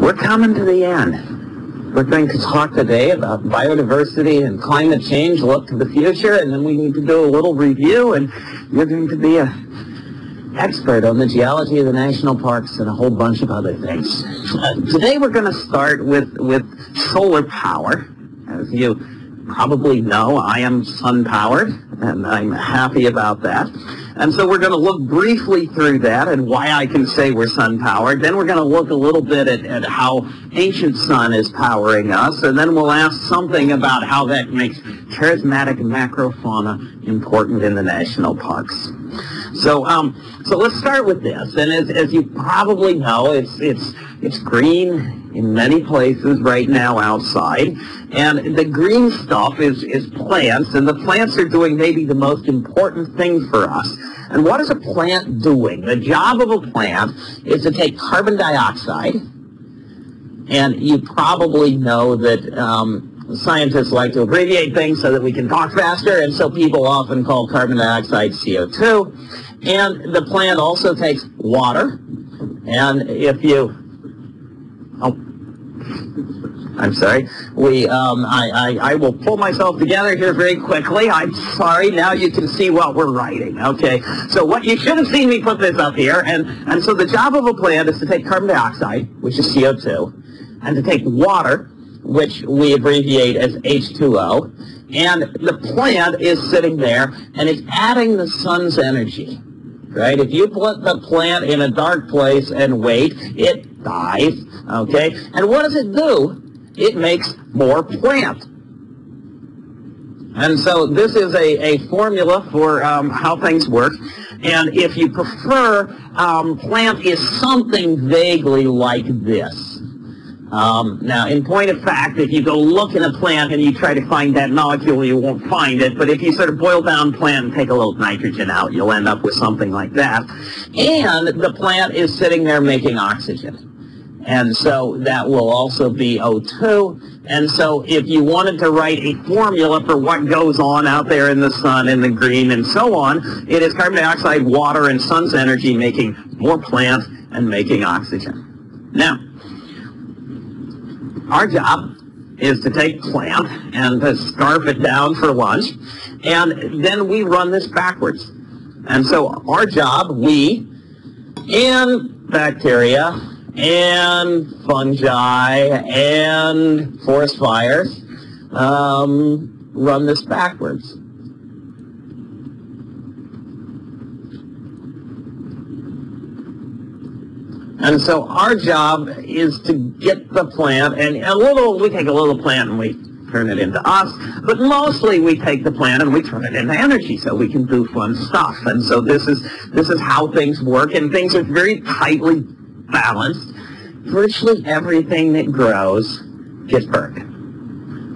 We're coming to the end. We're going to talk today about biodiversity and climate change, look to the future, and then we need to do a little review, and you're going to be a expert on the geology of the national parks and a whole bunch of other things. Uh, today we're going to start with, with solar power. As you probably know, I am sun-powered, and I'm happy about that. And so we're going to look briefly through that and why I can say we're sun-powered. Then we're going to look a little bit at, at how ancient sun is powering us. And then we'll ask something about how that makes charismatic macrofauna important in the national parks. So, um, so let's start with this. And as, as you probably know, it's, it's, it's green in many places right now outside. And the green stuff is, is plants, and the plants are doing maybe the most important thing for us. And what is a plant doing? The job of a plant is to take carbon dioxide, and you probably know that um, scientists like to abbreviate things so that we can talk faster, and so people often call carbon dioxide CO2. And the plant also takes water, and if you, oh, I'm sorry. We, um, I, I, I will pull myself together here very quickly. I'm sorry. Now you can see what we're writing. Okay. So what you should have seen me put this up here, and and so the job of a plant is to take carbon dioxide, which is CO2, and to take water, which we abbreviate as H2O, and the plant is sitting there and it's adding the sun's energy. Right? If you put the plant in a dark place and wait, it dies. Okay? And what does it do? it makes more plant. And so this is a, a formula for um, how things work. And if you prefer, um, plant is something vaguely like this. Um, now, in point of fact, if you go look in a plant and you try to find that molecule, you won't find it. But if you sort of boil down plant and take a little nitrogen out, you'll end up with something like that. And the plant is sitting there making oxygen. And so that will also be O2. And so if you wanted to write a formula for what goes on out there in the sun and the green and so on, it is carbon dioxide, water, and sun's energy making more plant and making oxygen. Now, our job is to take plant and to scarf it down for lunch, and then we run this backwards. And so our job, we, and bacteria, and fungi and forest fires um, run this backwards. And so our job is to get the plant, and a little, we take a little plant and we turn it into us, but mostly we take the plant and we turn it into energy so we can do fun stuff. And so this is, this is how things work, and things are very tightly balanced, virtually everything that grows gets burned.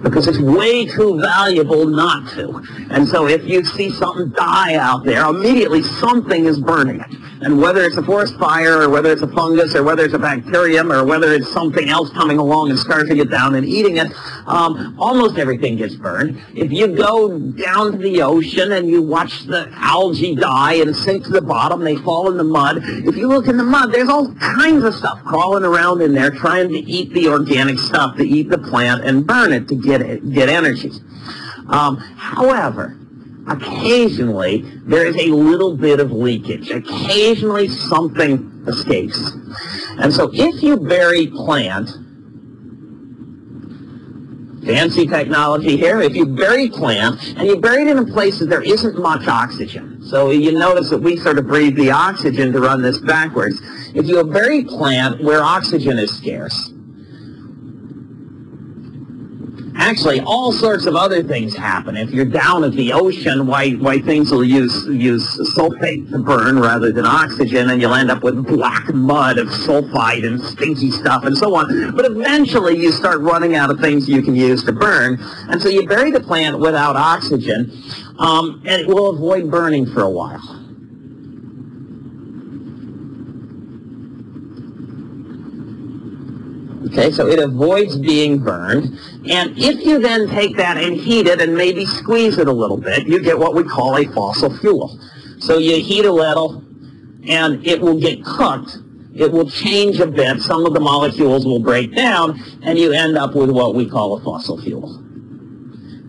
Because it's way too valuable not to. And so if you see something die out there, immediately something is burning it. And whether it's a forest fire, or whether it's a fungus, or whether it's a bacterium, or whether it's something else coming along and scarfing it down and eating it, um, almost everything gets burned. If you go down to the ocean and you watch the algae die and sink to the bottom, they fall in the mud. If you look in the mud, there's all kinds of stuff crawling around in there trying to eat the organic stuff, to eat the plant and burn it to get it, get energy. Um, however, occasionally there is a little bit of leakage. Occasionally something escapes. And so if you bury plant, fancy technology here, if you bury plant and you bury it in a place that there isn't much oxygen, so you notice that we sort of breathe the oxygen to run this backwards. If you bury plant where oxygen is scarce, actually all sorts of other things happen. If you're down at the ocean, why, why things will use, use sulfate to burn rather than oxygen, and you'll end up with black mud of sulfide and stinky stuff and so on. But eventually you start running out of things you can use to burn, and so you bury the plant without oxygen, um, and it will avoid burning for a while. Okay, so it avoids being burned. And if you then take that and heat it and maybe squeeze it a little bit, you get what we call a fossil fuel. So you heat a little and it will get cooked it will change a bit. Some of the molecules will break down, and you end up with what we call a fossil fuel.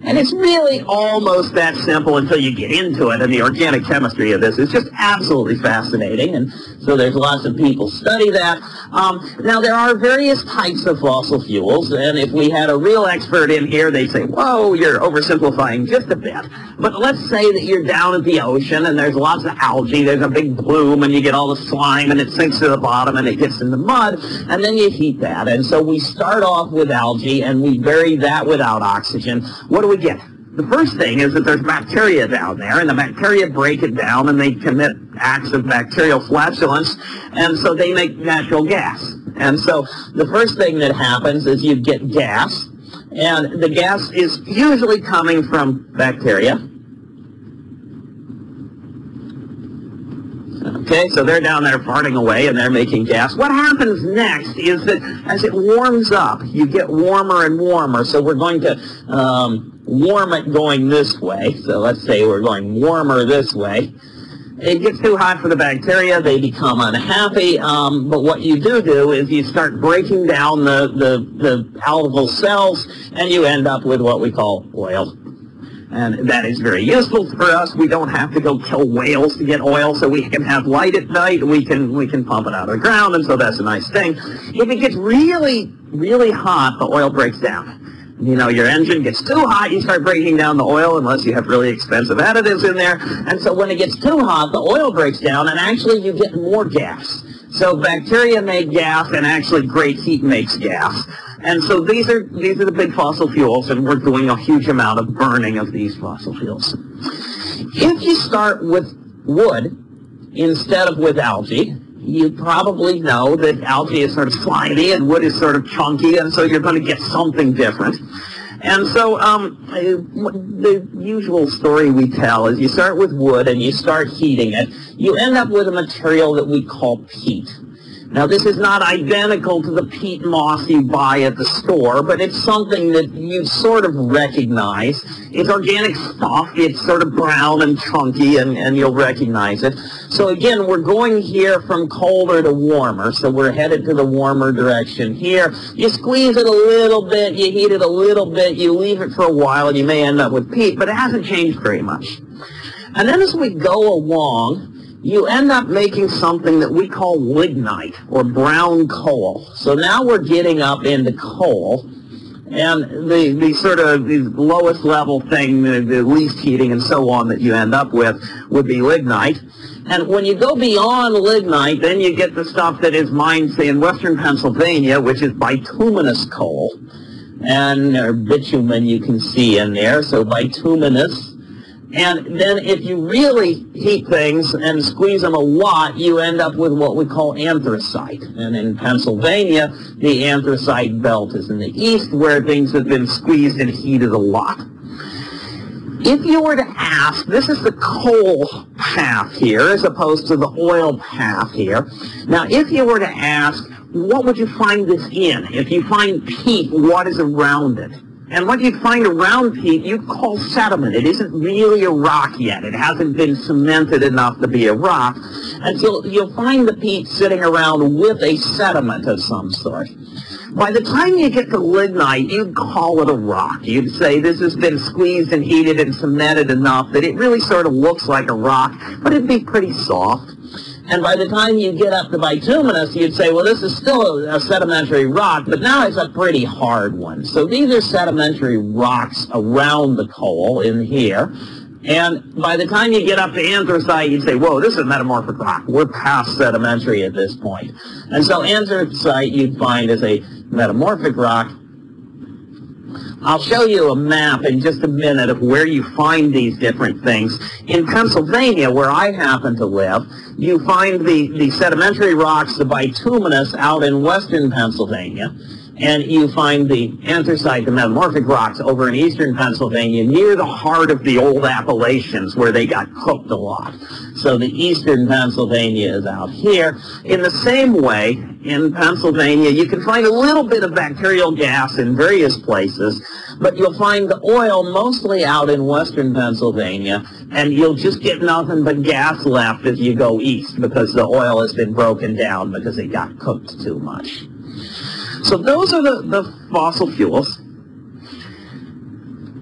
And it's really almost that simple until you get into it. And the organic chemistry of this is just absolutely fascinating. And so there's lots of people study that. Um, now, there are various types of fossil fuels. And if we had a real expert in here, they'd say, whoa, you're oversimplifying just a bit. But let's say that you're down at the ocean and there's lots of algae. There's a big bloom and you get all the slime and it sinks to the bottom and it gets in the mud. And then you heat that. And so we start off with algae and we bury that without oxygen. What do we get? The first thing is that there's bacteria down there, and the bacteria break it down, and they commit acts of bacterial flatulence, and so they make natural gas. And so the first thing that happens is you get gas, and the gas is usually coming from bacteria. Okay, so they're down there farting away and they're making gas. What happens next is that as it warms up, you get warmer and warmer. So we're going to um, warm it going this way. So let's say we're going warmer this way. It gets too hot for the bacteria. They become unhappy. Um, but what you do do is you start breaking down the, the, the algal cells and you end up with what we call oil. And that is very useful for us. We don't have to go kill whales to get oil, so we can have light at night. We can we can pump it out of the ground, and so that's a nice thing. If it gets really, really hot, the oil breaks down. You know, your engine gets too hot, you start breaking down the oil unless you have really expensive additives in there. And so when it gets too hot, the oil breaks down, and actually you get more gas. So bacteria make gas, and actually great heat makes gas. And so these are these are the big fossil fuels, and we're doing a huge amount of burning of these fossil fuels. If you start with wood instead of with algae, you probably know that algae is sort of slimy and wood is sort of chunky, and so you're going to get something different. And so um, the usual story we tell is you start with wood and you start heating it. You end up with a material that we call peat. Now, this is not identical to the peat moss you buy at the store, but it's something that you sort of recognize. It's organic stuff. It's sort of brown and chunky, and, and you'll recognize it. So again, we're going here from colder to warmer, so we're headed to the warmer direction here. You squeeze it a little bit, you heat it a little bit, you leave it for a while, and you may end up with peat, but it hasn't changed very much. And then as we go along, you end up making something that we call lignite or brown coal. So now we're getting up into coal. And the, the sort of the lowest level thing, the, the least heating and so on that you end up with would be lignite. And when you go beyond lignite, then you get the stuff that is mined, say, in western Pennsylvania, which is bituminous coal. And or bitumen you can see in there. So bituminous and then if you really heat things and squeeze them a lot, you end up with what we call anthracite. And in Pennsylvania, the anthracite belt is in the east where things have been squeezed and heated a lot. If you were to ask, this is the coal path here as opposed to the oil path here. Now, if you were to ask, what would you find this in? If you find peat, what is around it? And what you'd find around peat, you'd call sediment. It isn't really a rock yet. It hasn't been cemented enough to be a rock. And so you'll find the peat sitting around with a sediment of some sort. By the time you get to lignite, you'd call it a rock. You'd say this has been squeezed and heated and cemented enough that it really sort of looks like a rock, but it'd be pretty soft. And by the time you get up to bituminous, you'd say, well, this is still a, a, sedimentary rock, but now it's a pretty hard one. So these are sedimentary rocks around the coal in here. And by the time you get up to anthracite, you'd say, whoa, this is metamorphic rock. We're past sedimentary at this point. And so anthracite you'd find is a metamorphic rock. I'll show you a map in just a minute of where you find these different things. In Pennsylvania, where I happen to live, you find the, the sedimentary rocks, the bituminous, out in western Pennsylvania. And you find the anthracite, the metamorphic rocks over in eastern Pennsylvania near the heart of the old Appalachians where they got cooked a lot. So the eastern Pennsylvania is out here. In the same way, in Pennsylvania, you can find a little bit of bacterial gas in various places, but you'll find the oil mostly out in western Pennsylvania, and you'll just get nothing but gas left if you go east because the oil has been broken down because it got cooked too much. So those are the, the fossil fuels.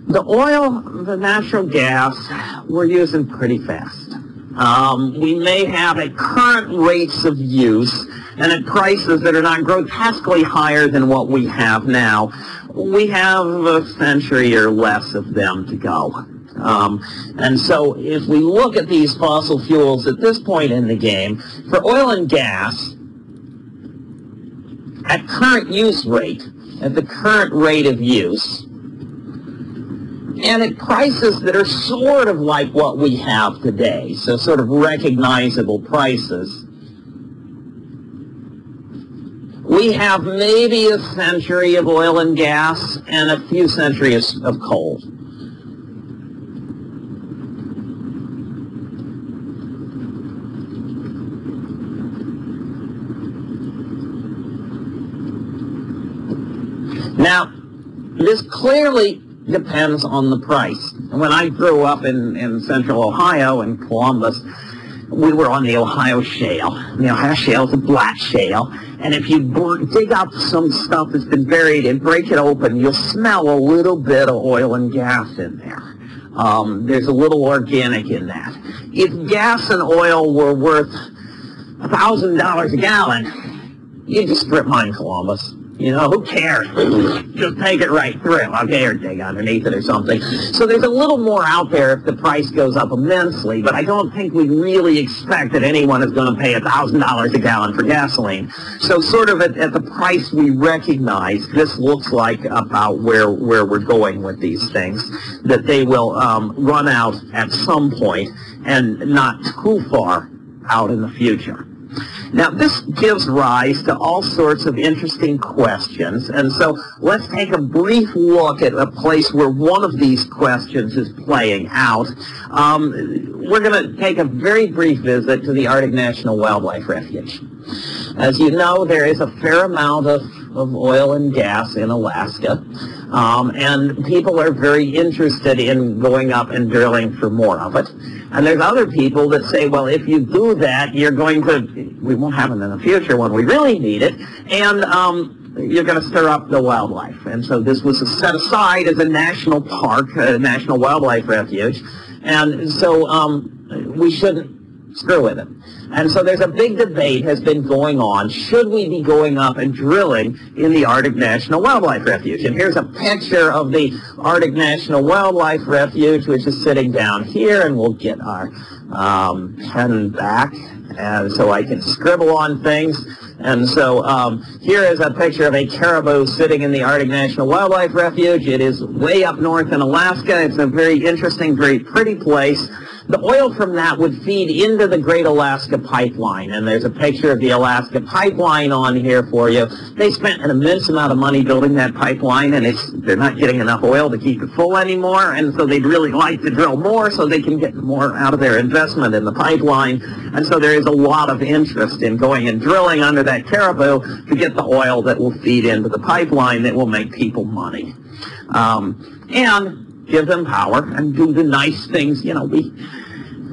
The oil, the natural gas, we're using pretty fast. Um, we may have at current rates of use and at prices that are not grotesquely higher than what we have now, we have a century or less of them to go. Um, and so if we look at these fossil fuels at this point in the game, for oil and gas, at current use rate, at the current rate of use, and at prices that are sort of like what we have today, so sort of recognizable prices, we have maybe a century of oil and gas and a few centuries of coal. Now, this clearly depends on the price. When I grew up in, in central Ohio, in Columbus, we were on the Ohio Shale. The Ohio Shale is a black shale, and if you dig up some stuff that's been buried and break it open, you'll smell a little bit of oil and gas in there. Um, there's a little organic in that. If gas and oil were worth $1,000 a gallon, you'd just strip mine Columbus. You know, who cares? Just take it right through, okay, or dig underneath it or something. So there's a little more out there if the price goes up immensely, but I don't think we really expect that anyone is going to pay $1,000 a gallon for gasoline. So sort of at, at, the price we recognize, this looks like about where, where we're going with these things, that they will um, run out at some point and not too far out in the future. Now, this gives rise to all sorts of interesting questions, and so let's take a brief look at a place where one of these questions is playing out. Um, we're going to take a very brief visit to the Arctic National Wildlife Refuge. As you know, there is a fair amount of, of oil and gas in Alaska, um, and people are very interested in going up and drilling for more of it. And there's other people that say, well, if you do that, you're going to, we won't have it in the future when we really need it, and um, you're going to stir up the wildlife. And so this was set aside as a national park, a national wildlife refuge, and so um, we shouldn't screw with it. And so there's a big debate has been going on. Should we be going up and drilling in the Arctic National Wildlife Refuge? And here's a picture of the Arctic National Wildlife Refuge, which is sitting down here, and we'll get our um, pen back and so I can scribble on things. And so um, here is a picture of a caribou sitting in the Arctic National Wildlife Refuge. It is way up north in Alaska. It's a very interesting, very pretty place the oil from that would feed into the Great Alaska Pipeline. And there's a picture of the Alaska Pipeline on here for you. They spent an immense amount of money building that pipeline, and they're not getting enough oil to keep it full anymore. And so they'd really like to drill more so they can get more out of their investment in the pipeline. And so there is a lot of interest in going and drilling under that caribou to get the oil that will feed into the pipeline that will make people money. Um, and give them power and do the nice things. You know, we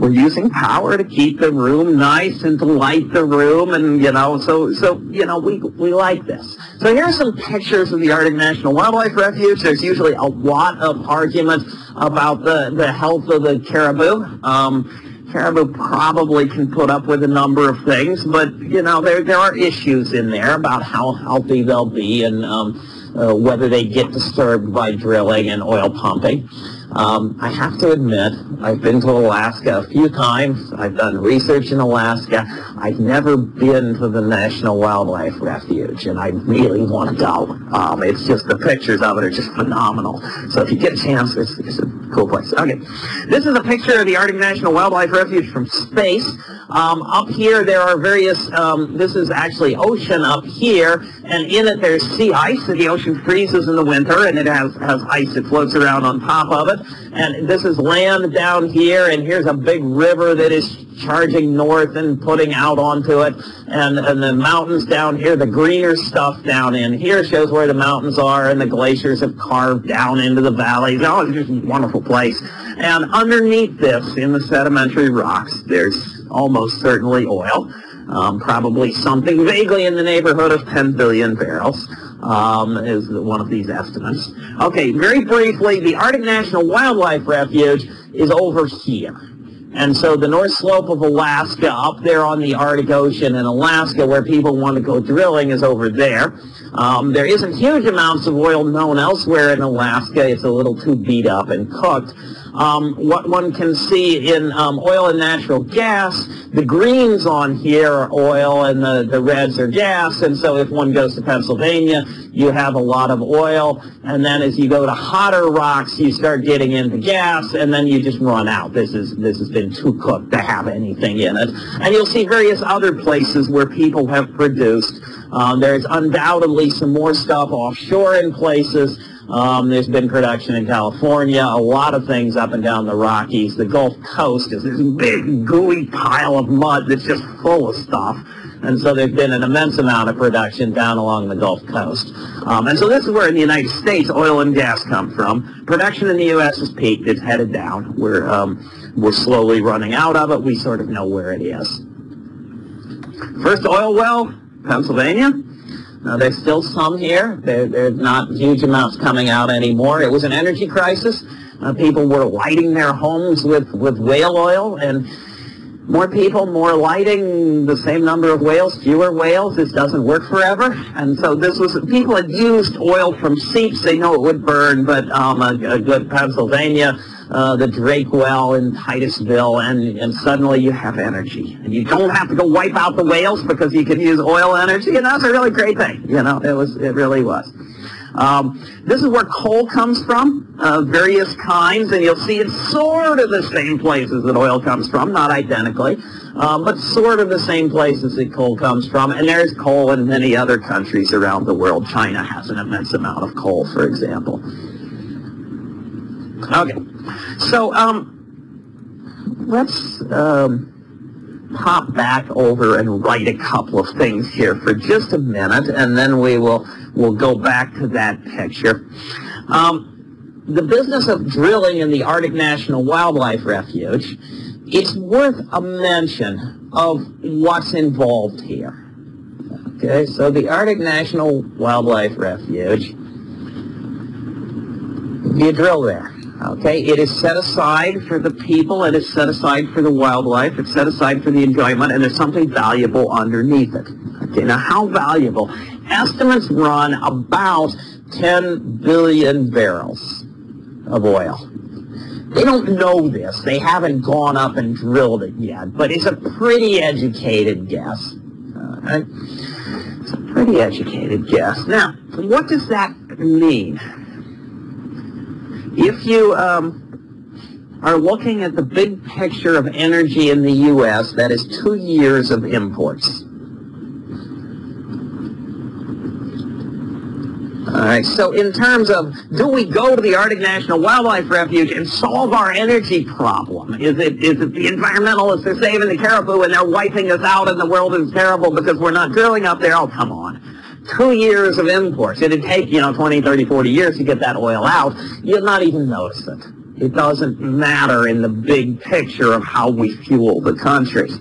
we're using power to keep the room nice and to light the room, and you know, so so you know, we we like this. So here's some pictures of the Arctic National Wildlife Refuge. There's usually a lot of argument about the the health of the caribou. Um, caribou probably can put up with a number of things, but you know, there there are issues in there about how healthy they'll be and. Um, uh, whether they get disturbed by drilling and oil pumping. Um, I have to admit, I've been to Alaska a few times. I've done research in Alaska. I've never been to the National Wildlife Refuge, and I really want to go. Um, it's just the pictures of it are just phenomenal. So if you get a chance, it's, it's a cool place. Okay, this is a picture of the Arctic National Wildlife Refuge from space. Um, up here, there are various. Um, this is actually ocean up here, and in it there's sea ice. The ocean freezes in the winter, and it has has ice that floats around on top of it. And this is land down here, and here's a big river that is charging north and putting out onto it. And, and the mountains down here, the greener stuff down in here shows where the mountains are, and the glaciers have carved down into the valleys. Oh, it's just a wonderful place. And underneath this, in the sedimentary rocks, there's almost certainly oil. Um, probably something vaguely in the neighborhood of 10 billion barrels um, is one of these estimates. Okay, very briefly, the Arctic National Wildlife Refuge is over here. And so the North Slope of Alaska, up there on the Arctic Ocean in Alaska, where people want to go drilling, is over there. Um, there isn't huge amounts of oil known elsewhere in Alaska. It's a little too beat up and cooked. Um, what one can see in um, oil and natural gas, the greens on here are oil and the, the reds are gas. And so if one goes to Pennsylvania, you have a lot of oil. And then as you go to hotter rocks, you start getting into gas and then you just run out. This, is, this has been too cooked to have anything in it. And you'll see various other places where people have produced. Um, there's undoubtedly some more stuff offshore in places. Um, there's been production in California, a lot of things up and down the Rockies. The Gulf Coast is this big gooey pile of mud that's just full of stuff. And so there's been an immense amount of production down along the Gulf Coast. Um, and so this is where in the United States oil and gas come from. Production in the U.S. has peaked. It's headed down. We're, um, we're slowly running out of it. We sort of know where it is. First oil well, Pennsylvania. There's still some here. There, there's not huge amounts coming out anymore. It was an energy crisis. Uh, people were lighting their homes with, with whale oil, and more people, more lighting, the same number of whales, fewer whales. This doesn't work forever. And so this was, people had used oil from seeps. They know it would burn, but um, a, a good Pennsylvania uh, the Drake well in Titusville, and, and suddenly you have energy. And you don't have to go wipe out the whales because you can use oil energy, and that's a really great thing. You know, it was, it really was. Um, this is where coal comes from, uh, various kinds, and you'll see it's sort of the same places that oil comes from, not identically, um, but sort of the same places that coal comes from. And there's coal in many other countries around the world. China has an immense amount of coal, for example. Okay, so um, let's um, pop back over and write a couple of things here for just a minute, and then we will we'll go back to that picture. Um, the business of drilling in the Arctic National Wildlife Refuge, it's worth a mention of what's involved here. Okay, so the Arctic National Wildlife Refuge, you drill there. Okay, it is set aside for the people, it is set aside for the wildlife, it's set aside for the enjoyment, and there's something valuable underneath it. Okay, now how valuable? Estimates run about 10 billion barrels of oil. They don't know this. They haven't gone up and drilled it yet, but it's a pretty educated guess. It's a pretty educated guess. Now, what does that mean? If you um, are looking at the big picture of energy in the U.S., that is two years of imports. All right, so in terms of do we go to the Arctic National Wildlife Refuge and solve our energy problem? Is it, is it the environmentalists are saving the caribou and they're wiping us out and the world is terrible because we're not drilling up there? Oh, come on two years of imports. It'd take, you know, 20, 30, 40 years to get that oil out. You'd not even notice it. It doesn't matter in the big picture of how we fuel the country.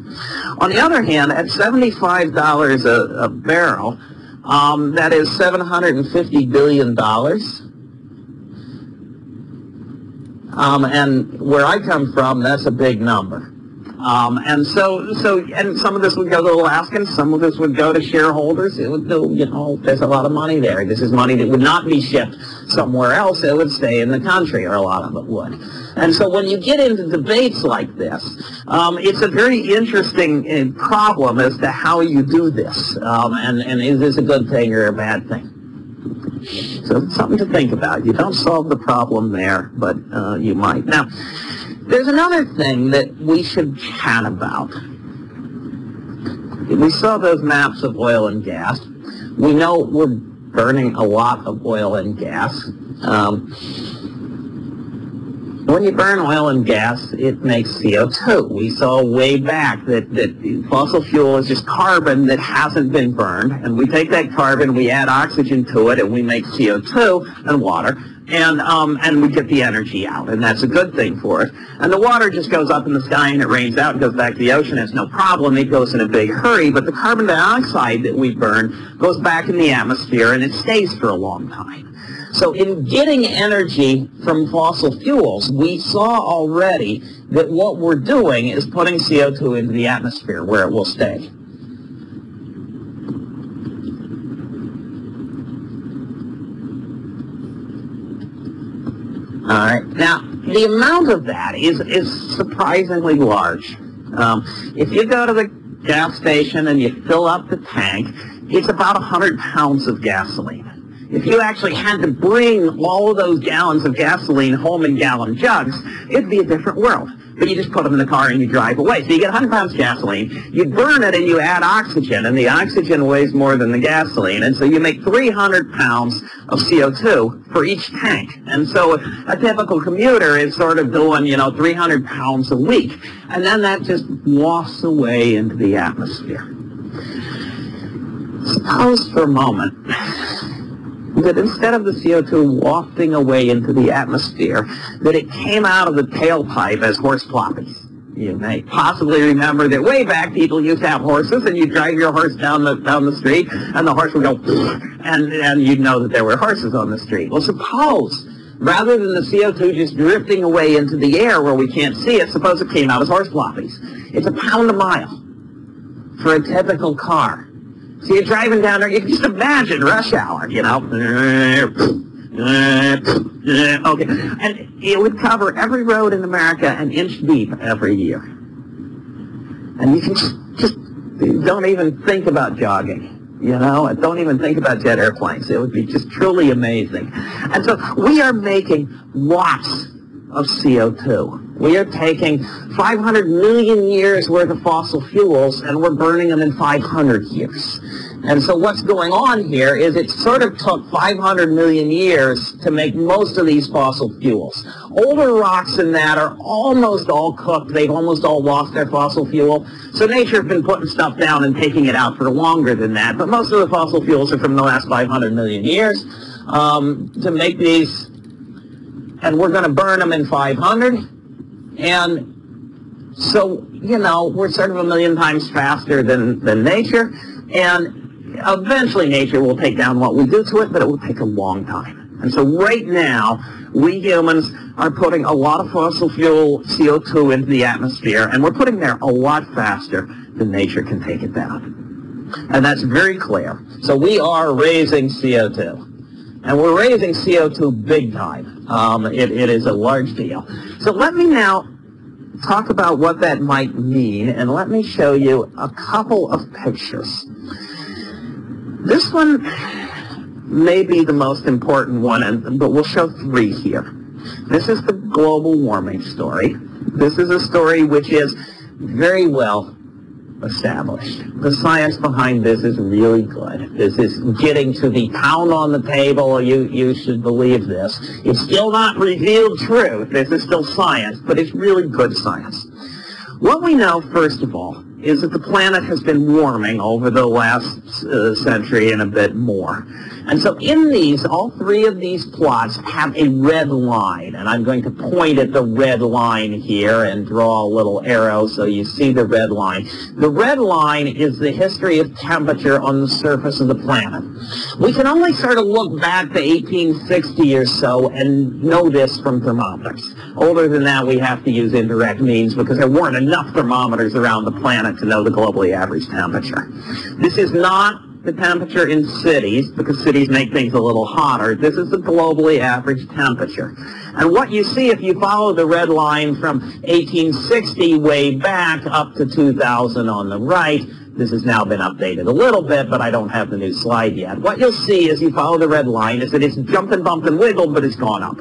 On the other hand, at $75 a, a barrel, um, that is $750 billion. Um, and where I come from, that's a big number. Um, and so, so, and some of this would go to Alaskans, some of this would go to shareholders. It would, you know, there's a lot of money there. This is money that would not be shipped somewhere else. It would stay in the country, or a lot of it would. And so when you get into debates like this, um, it's a very interesting uh, problem as to how you do this, um, and, and is this a good thing or a bad thing. So something to think about. You don't solve the problem there, but uh, you might. Now, there's another thing that we should chat about. We saw those maps of oil and gas. We know we're burning a lot of oil and gas. Um, when you burn oil and gas, it makes CO2. We saw way back that, that fossil fuel is just carbon that hasn't been burned, and we take that carbon, we add oxygen to it, and we make CO2 and water, and um, and we get the energy out, and that's a good thing for us. And the water just goes up in the sky, and it rains out and goes back to the ocean. It's no problem. It goes in a big hurry, but the carbon dioxide that we burn goes back in the atmosphere, and it stays for a long time. So in getting energy from fossil fuels, we saw already that what we're doing is putting CO2 into the atmosphere where it will stay. All right. Now, the amount of that is, is surprisingly large. Um, if you go to the gas station and you fill up the tank, it's about 100 pounds of gasoline. If you actually had to bring all those gallons of gasoline home in gallon jugs, it'd be a different world. But you just put them in the car and you drive away. So you get 100 pounds of gasoline, you burn it and you add oxygen, and the oxygen weighs more than the gasoline, and so you make 300 pounds of CO2 for each tank. And so a typical commuter is sort of doing, you know, 300 pounds a week. And then that just wafts away into the atmosphere. Suppose for a moment that instead of the CO2 wafting away into the atmosphere, that it came out of the tailpipe as horse ploppies. You may possibly remember that way back people used to have horses and you'd drive your horse down the down the street and the horse would go and and you'd know that there were horses on the street. Well suppose rather than the CO2 just drifting away into the air where we can't see it, suppose it came out as horse ploppies. It's a pound a mile for a typical car. So you're driving down there, you can just imagine rush hour, you know. Okay, and it would cover every road in America an inch deep every year. And you can just, just don't even think about jogging you know, don't even think about jet airplanes. It would be just truly amazing. And so we are making lots of CO2. We are taking 500 million years worth of fossil fuels and we're burning them in 500 years. And so what's going on here is it sort of took 500 million years to make most of these fossil fuels. Older rocks than that are almost all cooked. They've almost all lost their fossil fuel. So nature has been putting stuff down and taking it out for longer than that. But most of the fossil fuels are from the last 500 million years. Um, to make these, and we're going to burn them in 500. And so, you know, we're sort of a million times faster than, than nature. And eventually nature will take down what we do to it, but it will take a long time. And so right now, we humans are putting a lot of fossil fuel CO2 into the atmosphere, and we're putting there a lot faster than nature can take it down. And that's very clear. So we are raising CO2. And we're raising CO2 big time. Um, it, it is a large deal. So let me now talk about what that might mean, and let me show you a couple of pictures. This one may be the most important one, but we'll show three here. This is the global warming story. This is a story which is very well established. The science behind this is really good. This is getting to the pound on the table. You, you should believe this. It's still not revealed truth. This is still science, but it's really good science. What we know, first of all, is that the planet has been warming over the last uh, century and a bit more. And so in these, all three of these plots have a red line, and I'm going to point at the red line here and draw a little arrow so you see the red line. The red line is the history of temperature on the surface of the planet. We can only sort of look back to 1860 or so and know this from thermometers. Older than that, we have to use indirect means because there weren't enough thermometers around the planet to know the globally average temperature. This is not the temperature in cities, because cities make things a little hotter. This is the globally average temperature. And what you see if you follow the red line from 1860 way back up to 2000 on the right, this has now been updated a little bit, but I don't have the new slide yet. What you'll see as you follow the red line is that it's jumped and bumped and wiggled, but it's gone up.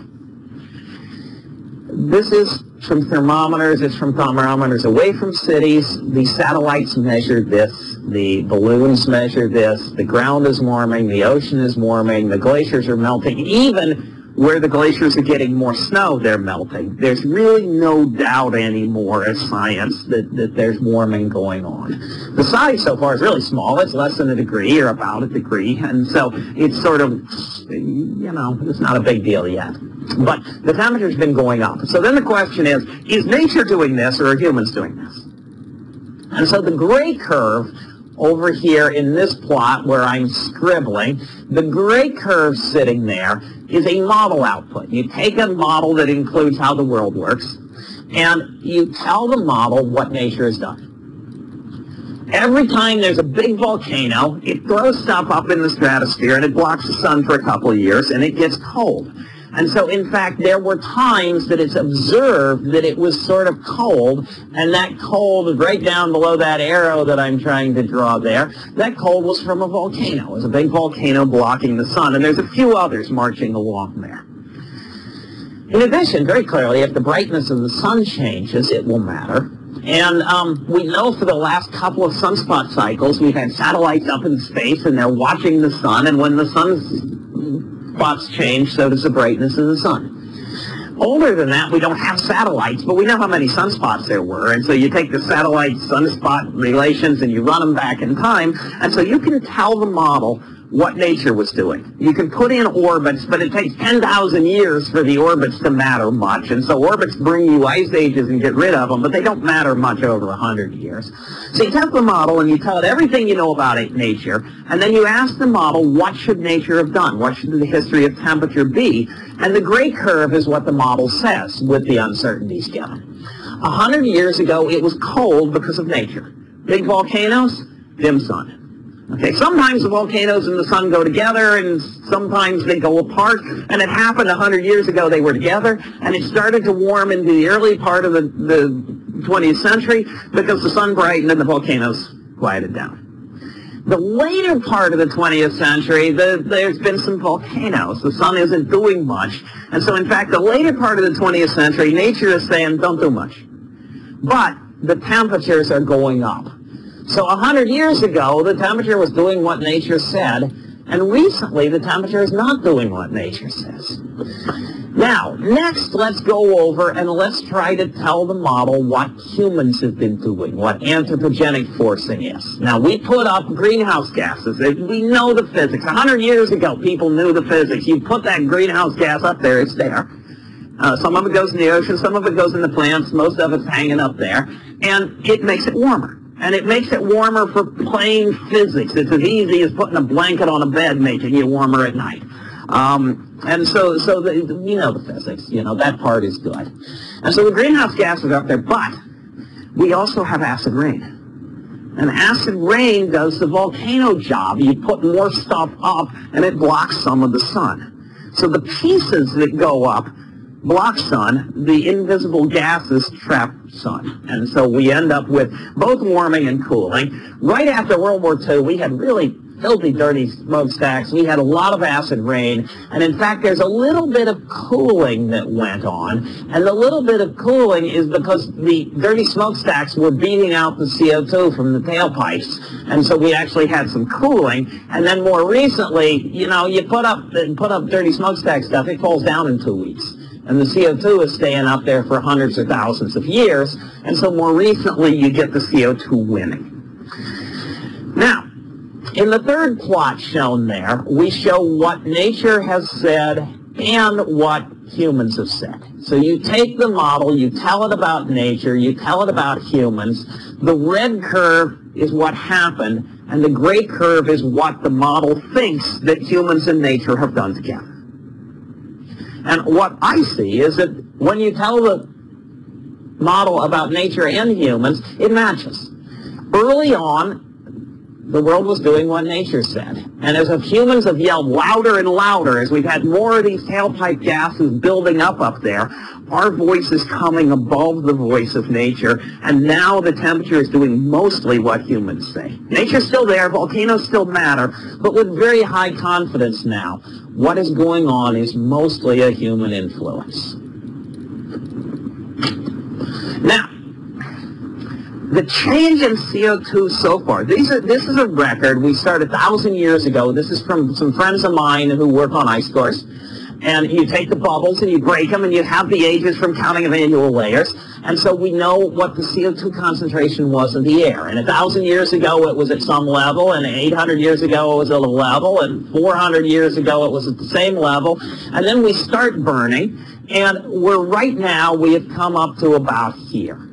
This is from thermometers. It's from thermometers away from cities. The satellites measure this. The balloons measure this. The ground is warming. The ocean is warming. The glaciers are melting. Even where the glaciers are getting more snow, they're melting. There's really no doubt anymore as science that, that there's warming going on. The size so far is really small. It's less than a degree or about a degree. And so it's sort of, you know, it's not a big deal yet. But the temperature's been going up. So then the question is, is nature doing this or are humans doing this? And so the gray curve over here in this plot where I'm scribbling, the gray curve sitting there is a model output. You take a model that includes how the world works, and you tell the model what nature has done. Every time there's a big volcano, it throws stuff up in the stratosphere and it blocks the sun for a couple of years and it gets cold. And so, in fact, there were times that it's observed that it was sort of cold, and that cold right down below that arrow that I'm trying to draw there, that cold was from a volcano. It was a big volcano blocking the sun, and there's a few others marching along there. In addition, very clearly, if the brightness of the sun changes, it will matter. And um, we know for the last couple of sunspot cycles, we've had satellites up in space, and they're watching the sun, and when the sun's spots change, so does the brightness of the sun. Older than that, we don't have satellites, but we know how many sunspots there were. And so you take the satellite sunspot relations and you run them back in time. And so you can tell the model what nature was doing. You can put in orbits, but it takes 10,000 years for the orbits to matter much. And so orbits bring you ice ages and get rid of them, but they don't matter much over 100 years. So you test the model and you tell it everything you know about it, nature, and then you ask the model, what should nature have done? What should the history of temperature be? And the gray curve is what the model says with the uncertainties given. A hundred years ago, it was cold because of nature. Big volcanoes, dim sun. Okay, sometimes the volcanoes and the sun go together, and sometimes they go apart. And it happened 100 years ago they were together, and it started to warm into the early part of the, the 20th century because the sun brightened and the volcanoes quieted down. The later part of the 20th century, the, there's been some volcanoes. The sun isn't doing much. And so, in fact, the later part of the 20th century, nature is saying, don't do much. But the temperatures are going up. So a hundred years ago, the temperature was doing what nature said, and recently the temperature is not doing what nature says. Now, next, let's go over and let's try to tell the model what humans have been doing, what anthropogenic forcing is. Now, we put up greenhouse gases. We know the physics. A hundred years ago, people knew the physics. You put that greenhouse gas up there, it's there. Uh, some of it goes in the ocean, some of it goes in the plants, most of it's hanging up there, and it makes it warmer and it makes it warmer for plain physics. It's as easy as putting a blanket on a bed making you warmer at night. Um, and so, so the, you know the physics, you know, that part is good. And so the greenhouse gases are up there, but we also have acid rain. And acid rain does the volcano job. You put more stuff up, and it blocks some of the sun. So the pieces that go up block sun, the invisible gases trap sun. And so we end up with both warming and cooling. Right after World War II, we had really filthy, dirty smokestacks. We had a lot of acid rain. And in fact, there's a little bit of cooling that went on. And the little bit of cooling is because the dirty smokestacks were beating out the CO2 from the tailpipes. And so we actually had some cooling. And then more recently, you know, you put up, put up dirty smokestack stuff, it falls down in two weeks And the CO2 is staying up there for hundreds or thousands of years. And so more recently, you get the CO2 winning. Now, in the third plot shown there, we show what nature has said and what humans have said. So you take the model, you tell it about nature, you tell it about humans. The red curve is what happened, and the gray curve is what the model thinks that humans and nature have done together. And what I see is that when you tell the model about nature and humans, it matches. Early on, the world was doing what nature said. And as if humans have yelled louder and louder, as we've had more of these tailpipe gases building up up there, our voice is coming above the voice of nature, and now the temperature is doing mostly what humans say. Nature's still there, volcanoes still matter, but with very high confidence now, what is going on is mostly a human influence. Now, the change in CO2 so far, these are, this is a record we started a thousand years ago. This is from some friends of mine who work on ice cores. And you take the bubbles and you break them and you have the ages from counting of annual layers. And so we know what the CO2 concentration was in the air. And a thousand years ago it was at some level, and 800 years ago it was at a level, and 400 years ago it was at the same level. And then we start burning, and we're right now, we have come up to about here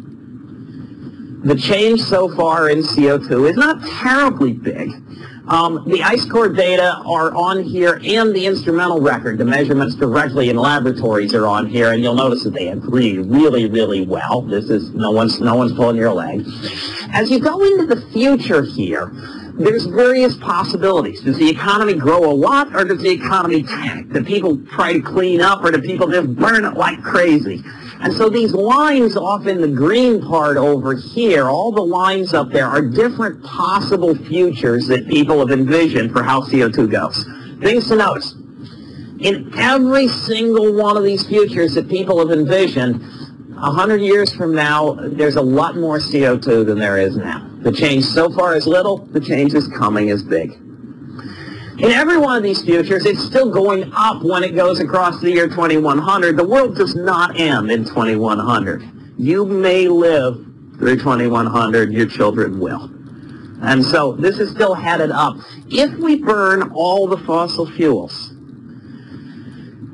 the change so far in CO2 is not terribly big. Um, the ice core data are on here and the instrumental record. The measurements directly in laboratories are on here and you'll notice that they agree really, really well. This is, no one's, no one's pulling your leg. As you go into the future here, there's various possibilities. Does the economy grow a lot or does the economy tank? Do people try to clean up or do people just burn it like crazy? And so these lines off in the green part over here, all the lines up there are different possible futures that people have envisioned for how CO2 goes. Things to notice. In every single one of these futures that people have envisioned, 100 years from now, there's a lot more CO2 than there is now. The change so far is little, the change is coming is big. In every one of these futures, it's still going up when it goes across the year 2100. The world does not end in 2100. You may live through 2100. Your children will. And so this is still headed up. If we burn all the fossil fuels,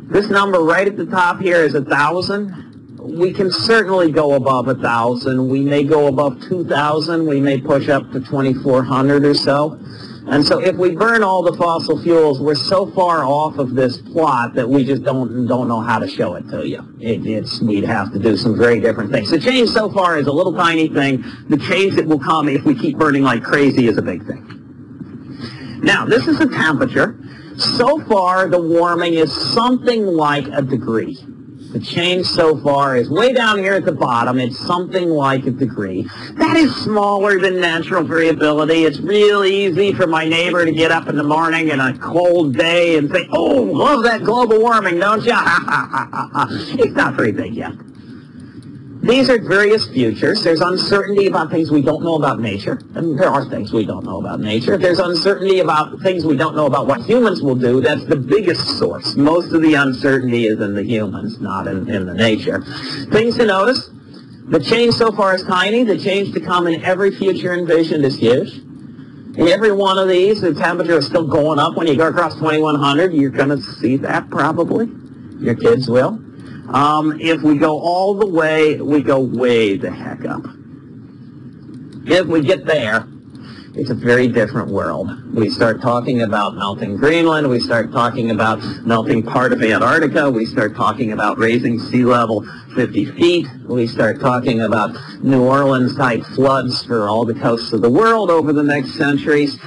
this number right at the top here is a 1,000. We can certainly go above a 1,000. We may go above 2,000. We may push up to 2,400 or so. And so if we burn all the fossil fuels, we're so far off of this plot that we just don't don't know how to show it to you. It, it's We'd have to do some very different things. The change so far is a little tiny thing. The change that will come if we keep burning like crazy is a big thing. Now, this is the temperature. So far, the warming is something like a degree. The change so far is way down here at the bottom. It's something like a degree. That is smaller than natural variability. It's real easy for my neighbor to get up in the morning in a cold day and say, oh, love that global warming, don't you? it's not very big yet. These are various futures. There's uncertainty about things we don't know about nature. And there are things we don't know about nature. There's uncertainty about things we don't know about what humans will do. That's the biggest source. Most of the uncertainty is in the humans, not in, in the nature. Things to notice. The change so far is tiny. The change to come in every future envisioned is huge. In every one of these, the temperature is still going up. When you go across 2100, you're going to see that probably. Your kids will. Um, if we go all the way, we go way the heck up. If we get there, it's a very different world. We start talking about melting Greenland. We start talking about melting part of Antarctica. We start talking about raising sea level 50 feet. We start talking about New Orleans-type floods for all the coasts of the world over the next centuries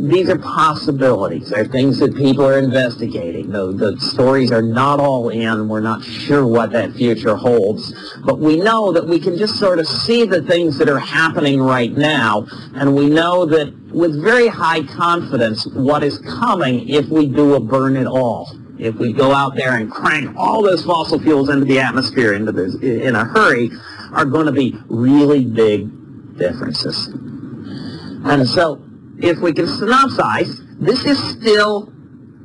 these are possibilities. They're things that people are investigating. The, the stories are not all in. We're not sure what that future holds. But we know that we can just sort of see the things that are happening right now. And we know that with very high confidence what is coming if we do a burn it all. If we go out there and crank all those fossil fuels into the atmosphere into this, in a hurry, are going to be really big differences. And so if we can synopsize, this is still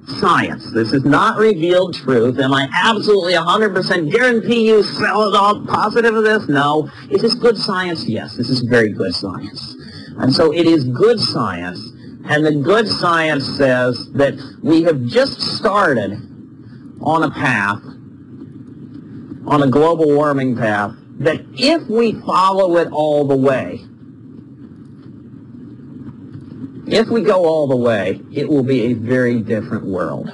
science. This is not revealed truth. Am I absolutely 100% guarantee you sell it all positive of this? No. Is this good science? Yes, this is very good science. And so it is good science. And the good science says that we have just started on a path, on a global warming path, that if we follow it all the way, if we go all the way, it will be a very different world.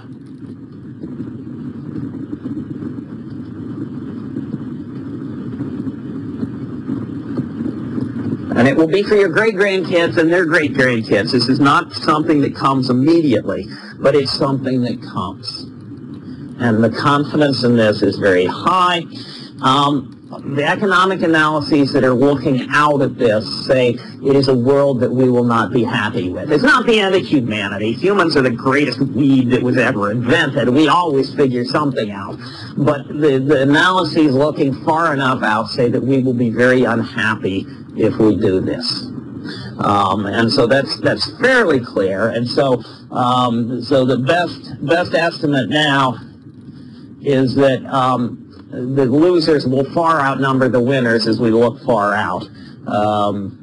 And it will be for your great-grandkids and their great-grandkids. This is not something that comes immediately, but it's something that comes. And the confidence in this is very high. Um, the economic analyses that are looking out at this say it is a world that we will not be happy with. It's not the end of humanity. Humans are the greatest weed that was ever invented. We always figure something out. But the, the analyses looking far enough out say that we will be very unhappy if we do this. Um, and so that's that's fairly clear. And so um, so the best best estimate now is that um, the losers will far outnumber the winners as we look far out. Um,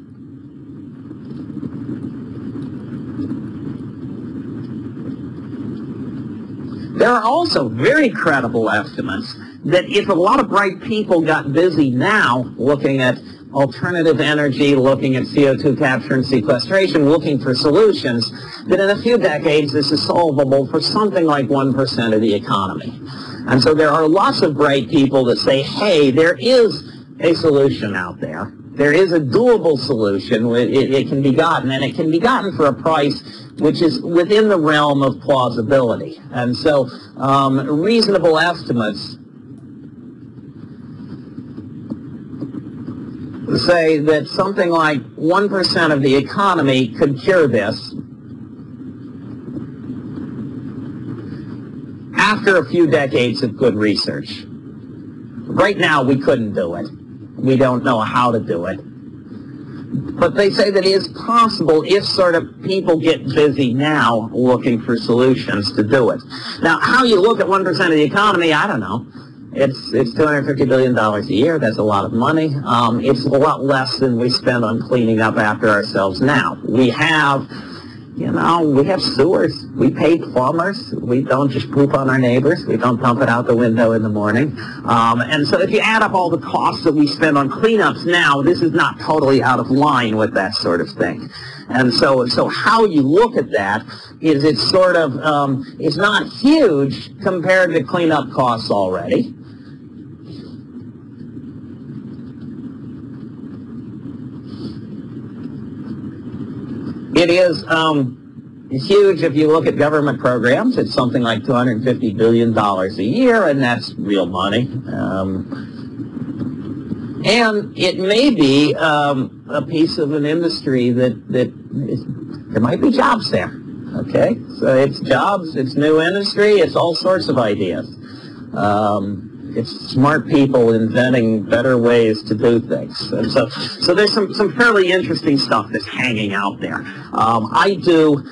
there are also very credible estimates that if a lot of bright people got busy now looking at alternative energy, looking at CO2 capture and sequestration, looking for solutions, that in a few decades this is solvable for something like 1% of the economy. And so there are lots of bright people that say, hey, there is a solution out there. There is a doable solution. It, it, can be gotten, and it can be gotten for a price which is within the realm of plausibility. And so um, reasonable estimates say that something like 1% of the economy could cure this after a few decades of good research. Right now, we couldn't do it. We don't know how to do it. But they say that it is possible if sort of people get busy now looking for solutions to do it. Now, how you look at 1% of the economy, I don't know. It's, it's $250 billion a year. That's a lot of money. Um, it's a lot less than we spend on cleaning up after ourselves now. We have you know, we have sewers. We pay plumbers. We don't just poop on our neighbors. We don't dump it out the window in the morning. Um, and so if you add up all the costs that we spend on cleanups now, this is not totally out of line with that sort of thing. And so, so how you look at that is it's sort of, um, it's not huge compared to cleanup costs already. It is um, huge if you look at government programs. It's something like $250 billion a year, and that's real money. Um, and it may be um, a piece of an industry that, that is, there might be jobs there. Okay? So it's jobs, it's new industry, it's all sorts of ideas. Um, it's smart people inventing better ways to do things. And so, so there's some, some fairly interesting stuff that's hanging out there. Um, I do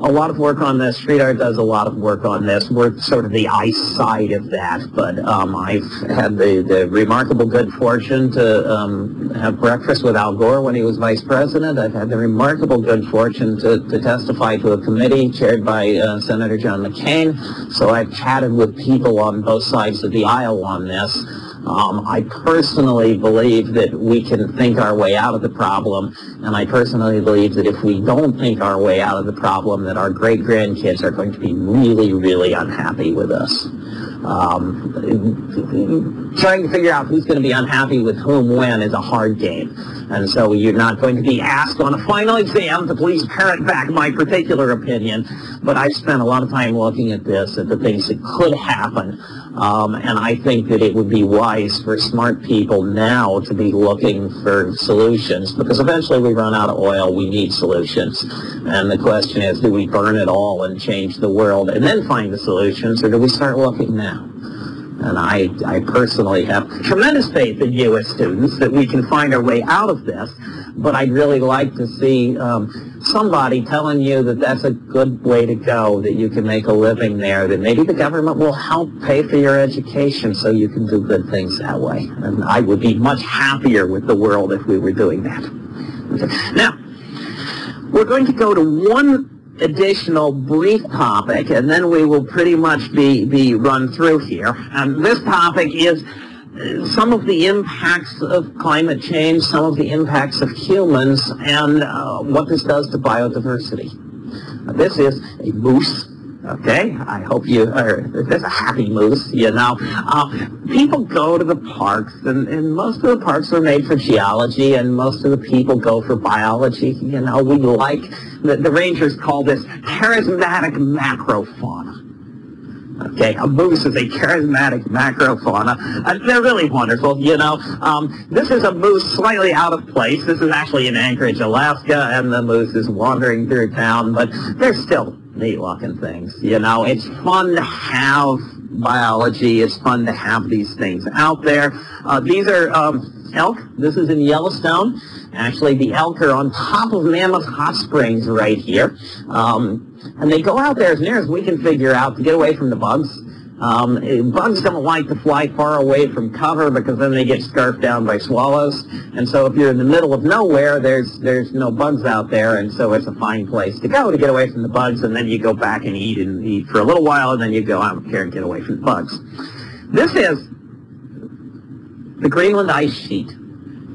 a lot of work on this. Street art does a lot of work on this. We're sort of the ice side of that, but um, I've had the, the remarkable good fortune to um, have breakfast with Al Gore when he was vice president. I've had the remarkable good fortune to, to testify to a committee chaired by uh, Senator John McCain. So I've chatted with people on both sides of the aisle on this. Um, I personally believe that we can think our way out of the problem, and I personally believe that if we don't think our way out of the problem, that our great-grandkids are going to be really, really unhappy with us. Um, trying to figure out who's going to be unhappy with whom when is a hard game. And so you're not going to be asked on a final exam to please parrot back my particular opinion. But I spent a lot of time looking at this, at the things that could happen. Um, and I think that it would be wise for smart people now to be looking for solutions because eventually we run out of oil, we need solutions. And the question is, do we burn it all and change the world and then find the solutions or do we start looking now? And I, I personally have tremendous faith in U.S. students that we can find our way out of this, but I'd really like to see um, somebody telling you that that's a good way to go, that you can make a living there, that maybe the government will help pay for your education so you can do good things that way. And I would be much happier with the world if we were doing that. Now, we're going to go to one additional brief topic, and then we will pretty much be, be run through here. And this topic is some of the impacts of climate change, some of the impacts of humans, and uh, what this does to biodiversity. This is a moose. Okay, I hope you are, there's a happy moose, you know. Uh, people go to the parks, and, and most of the parks are made for geology, and most of the people go for biology. You know, we like, the, the rangers call this charismatic macrofauna. Okay, a moose is a charismatic macrofauna. Uh, they're really wonderful, you know. Um, this is a moose slightly out of place. This is actually in Anchorage, Alaska, and the moose is wandering through town, but they're still neat-looking things, you know. It's fun to have biology. It's fun to have these things out there. Uh, these are um, elk. This is in Yellowstone. Actually, the elk are on top of Mammoth Hot Springs right here. Um, and they go out there as near as we can figure out to get away from the bugs. Um, bugs don't like to fly far away from cover because then they get scarfed down by swallows. And so if you're in the middle of nowhere, there's there's no bugs out there, and so it's a fine place to go to get away from the bugs. And then you go back and eat and eat for a little while, and then you go out here and get away from the bugs. This is the Greenland ice sheet.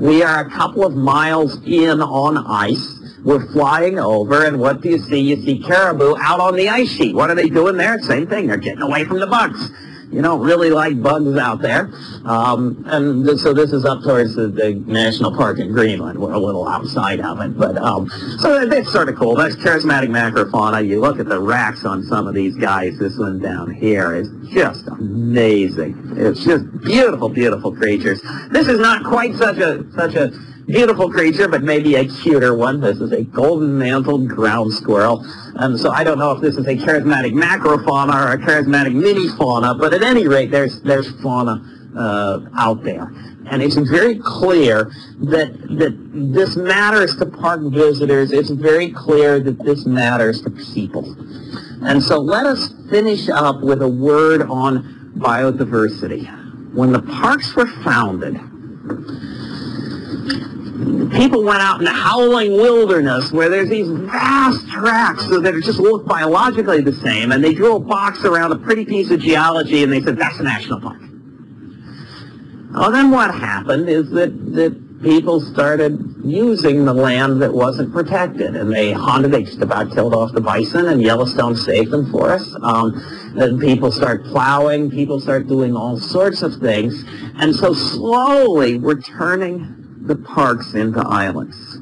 We are a couple of miles in on ice. We're flying over, and what do you see? You see caribou out on the ice sheet. What are they doing there? Same thing. They're getting away from the bugs. You don't really like bugs out there. Um, and th- so this is up towards the, the, national park in Greenland. We're a little outside of it. But um, so that's sort of cool. That's charismatic macrofauna. You look at the racks on some of these guys. This one down here is just amazing. It's just beautiful, beautiful creatures. This is not quite such a such a beautiful creature, but maybe a cuter one. This is a golden-mantled ground squirrel. And so I don't know if this is a charismatic macrofauna or a charismatic mini-fauna, but at any rate, there's, there's fauna uh, out there. And it's very clear that, that this matters to park visitors. It's very clear that this matters to people. And so let us finish up with a word on biodiversity. When the parks were founded, people went out in the howling wilderness where there's these vast tracts that just look biologically the same, and they drew a box around a pretty piece of geology, and they said, that's a national park. Well, then what happened is that, that people started using the land that wasn't protected, and they hunted, they just about killed off the bison, and Yellowstone saved them for us. Um, then people start plowing, people start doing all sorts of things, and so slowly we're turning the parks into islands.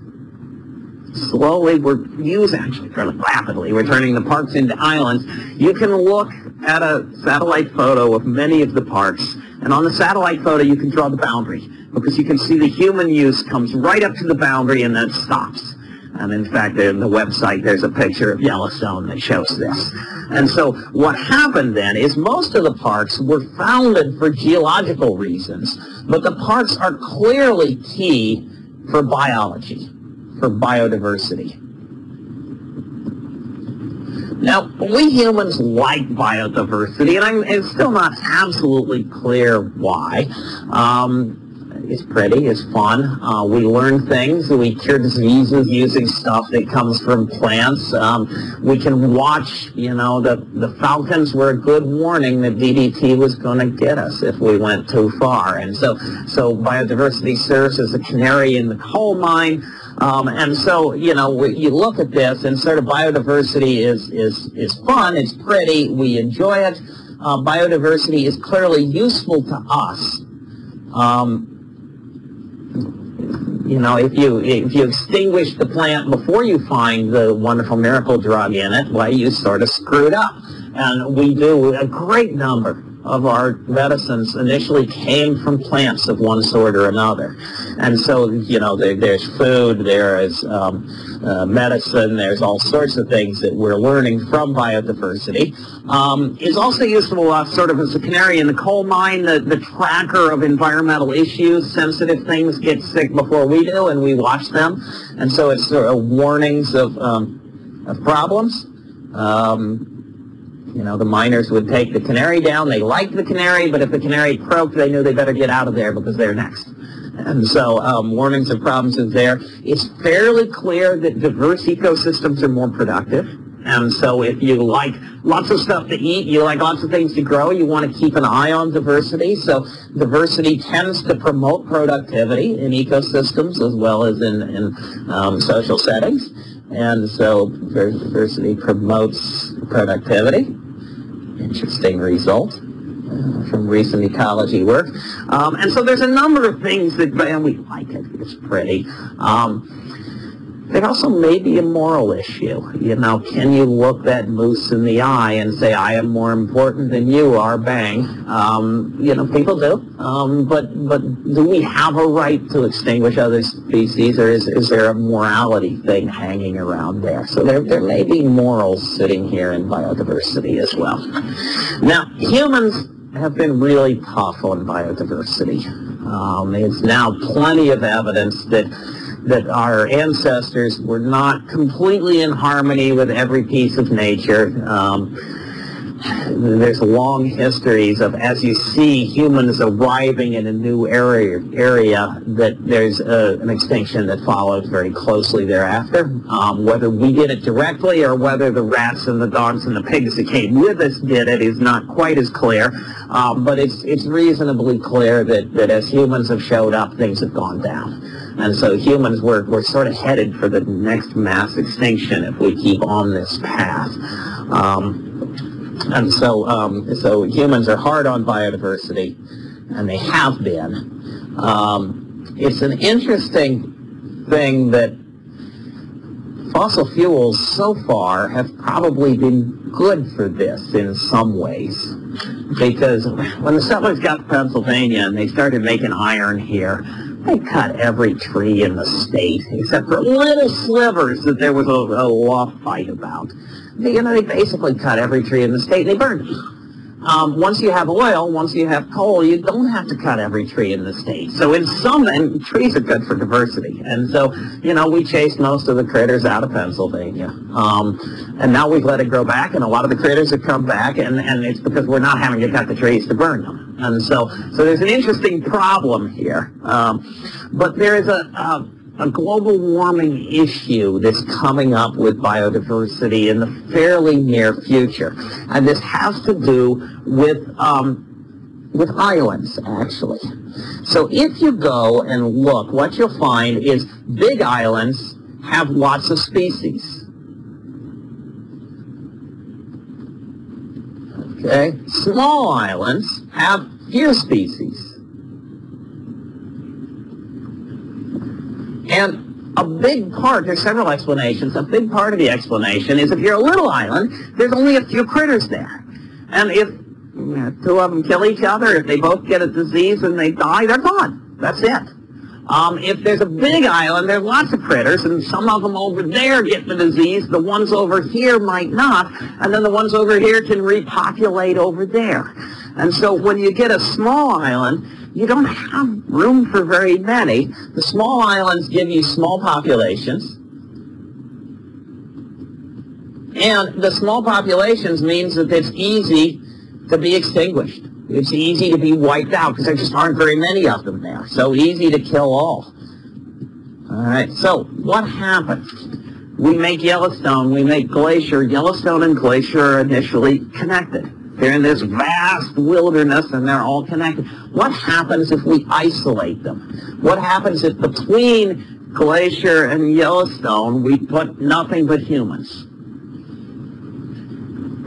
Slowly, we're using, actually fairly rapidly, we're turning the parks into islands. You can look at a satellite photo of many of the parks, and on the satellite photo you can draw the boundary, because you can see the human use comes right up to the boundary and then stops. And in fact, in the website, there's a picture of Yellowstone that shows this. And so what happened then is most of the parks were founded for geological reasons, but the parks are clearly key for biology, for biodiversity. Now, we humans like biodiversity, and I'm, it's still not absolutely clear why. Um, it's pretty, it's fun. Uh, we learn things. We cure diseases using stuff that comes from plants. Um, we can watch, you know, the, the falcons were a good warning that DDT was going to get us if we went too far. And so, so biodiversity serves as a canary in the coal mine. Um, and so, you know, you look at this and sort of biodiversity is, is, is fun, it's pretty, we enjoy it. Uh, biodiversity is clearly useful to us. Um, you know, if you if you extinguish the plant before you find the wonderful miracle drug in it, well, you sort of screwed up. And we do a great number of our medicines initially came from plants of one sort or another. And so, you know, there, there's food, there is um, uh, medicine, there's all sorts of things that we're learning from biodiversity. Um, is also useful uh, sort of as a canary in the coal mine, the, the tracker of environmental issues. Sensitive things get sick before we do, and we watch them. And so it's sort of warnings of, um, of problems. Um, you know, the miners would take the canary down. They liked the canary, but if the canary croaked, they knew they better get out of there because they're next. And so um, warnings of problems is there. It's fairly clear that diverse ecosystems are more productive. And so if you like lots of stuff to eat, you like lots of things to grow, you want to keep an eye on diversity. So diversity tends to promote productivity in ecosystems as well as in, in um, social settings. And so diversity promotes productivity. Interesting result uh, from recent ecology work. Um, and so there's a number of things that, and we like it, it's pretty. Um, it also may be a moral issue. You know, can you look that moose in the eye and say, I am more important than you are, bang? Um, you know, people do. Um, but, but do we have a right to extinguish other species, or is, is there a morality thing hanging around there? So there, there may be morals sitting here in biodiversity as well. Now, humans have been really tough on biodiversity. Um, there's now plenty of evidence that that our ancestors were not completely in harmony with every piece of nature. Um, there's long histories of, as you see humans arriving in a new area, area that there's a, an extinction that follows very closely thereafter. Um, whether we did it directly or whether the rats and the dogs and the pigs that came with us did it is not quite as clear. Um, but it's, it's reasonably clear that, that as humans have showed up, things have gone down. And so humans, we're, we're sort of headed for the next mass extinction if we keep on this path. Um, and so, um, so humans are hard on biodiversity, and they have been. Um, it's an interesting thing that fossil fuels so far have probably been good for this in some ways. Because when the settlers got to Pennsylvania and they started making iron here, they cut every tree in the state, except for little slivers that there was a, a law fight about. You know, they basically cut every tree in the state and they burned them. Um, once you have oil, once you have coal, you don't have to cut every tree in the state. So in some, and trees are good for diversity. And so, you know, we chased most of the critters out of Pennsylvania. Um, and now we've let it grow back, and a lot of the critters have come back, and, and it's because we're not having to cut the trees to burn them. And so, so there's an interesting problem here. Um, but there is a, a a global warming issue that's coming up with biodiversity in the fairly near future. And this has to do with, um, with islands, actually. So if you go and look, what you'll find is big islands have lots of species. Okay? Small islands have few species. And a big part, there's several explanations, a big part of the explanation is if you're a little island, there's only a few critters there. And if you know, two of them kill each other, if they both get a disease and they die, they're gone. That's it. Um, if there's a big island, there's lots of critters, and some of them over there get the disease, the ones over here might not, and then the ones over here can repopulate over there. And so when you get a small island, you don't have room for very many. The small islands give you small populations. And the small populations means that it's easy to be extinguished. It's easy to be wiped out because there just aren't very many of them there. So easy to kill all. All right, so what happens? We make Yellowstone, we make Glacier. Yellowstone and Glacier are initially connected. They're in this vast wilderness and they're all connected. What happens if we isolate them? What happens if between Glacier and Yellowstone we put nothing but humans?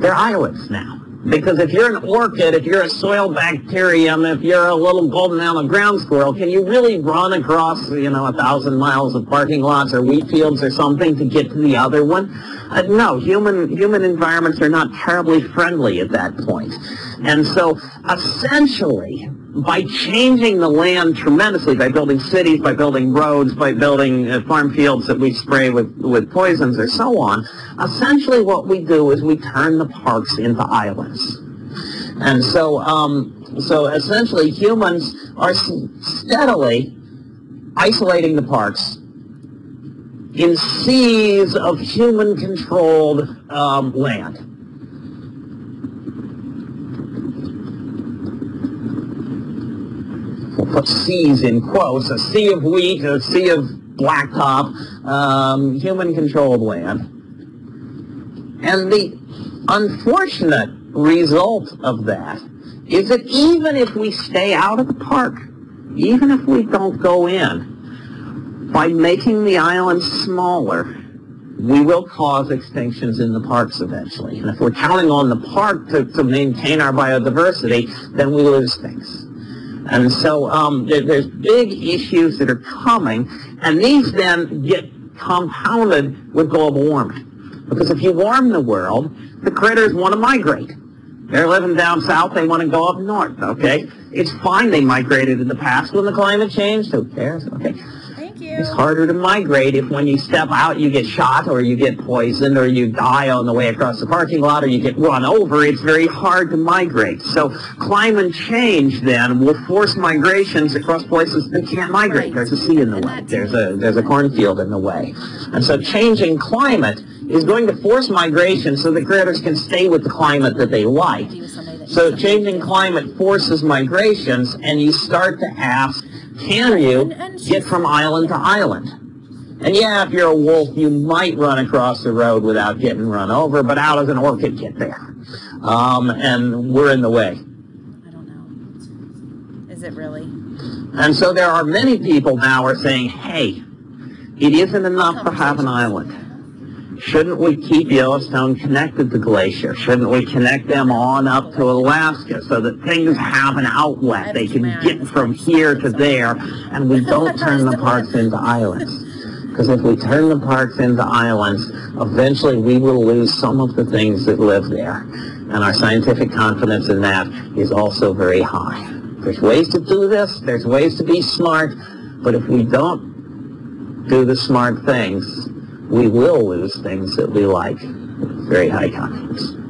They're islands now. Because if you're an orchid, if you're a soil bacterium, if you're a little golden-mantled ground squirrel, can you really run across, you know, a thousand miles of parking lots or wheat fields or something to get to the other one? Uh, no, human human environments are not terribly friendly at that point. And so, essentially, by changing the land tremendously, by building cities, by building roads, by building uh, farm fields that we spray with, with poisons or so on, essentially what we do is we turn the parks into islands. And so, um, so essentially humans are steadily isolating the parks in seas of human-controlled um, land. we'll put seas in quotes, a sea of wheat, a sea of blacktop, um, human-controlled land. And the unfortunate result of that is that even if we stay out of the park, even if we don't go in, by making the island smaller, we will cause extinctions in the parks eventually. And if we're counting on the park to, to maintain our biodiversity, then we lose things. And so um, there, there's big issues that are coming, and these then get compounded with global warming. Because if you warm the world, the critters want to migrate. They're living down south, they want to go up north, okay? It's fine they migrated in the past when the climate changed, who cares, okay? It's harder to migrate if when you step out you get shot or you get poisoned or you die on the way across the parking lot or you get run over. It's very hard to migrate. So climate change then will force migrations across places that can't migrate. There's a sea in the way. There's a, there's a cornfield in the way. And so changing climate is going to force migration so the critters can stay with the climate that they like. So changing climate forces migrations and you start to ask can you get from island to island? And yeah, if you're a wolf, you might run across the road without getting run over, but how does an orchid get there? Um, and we're in the way. I don't know. Is it really? And so there are many people now are saying, hey, it isn't enough to have an island. Shouldn't we keep Yellowstone connected to Glacier? Shouldn't we connect them on up to Alaska so that things have an outlet? They can get from here to there, and we don't turn the parks into islands. Because if we turn the parks into islands, eventually we will lose some of the things that live there. And our scientific confidence in that is also very high. There's ways to do this. There's ways to be smart. But if we don't do the smart things, we will lose things that we like very high confidence.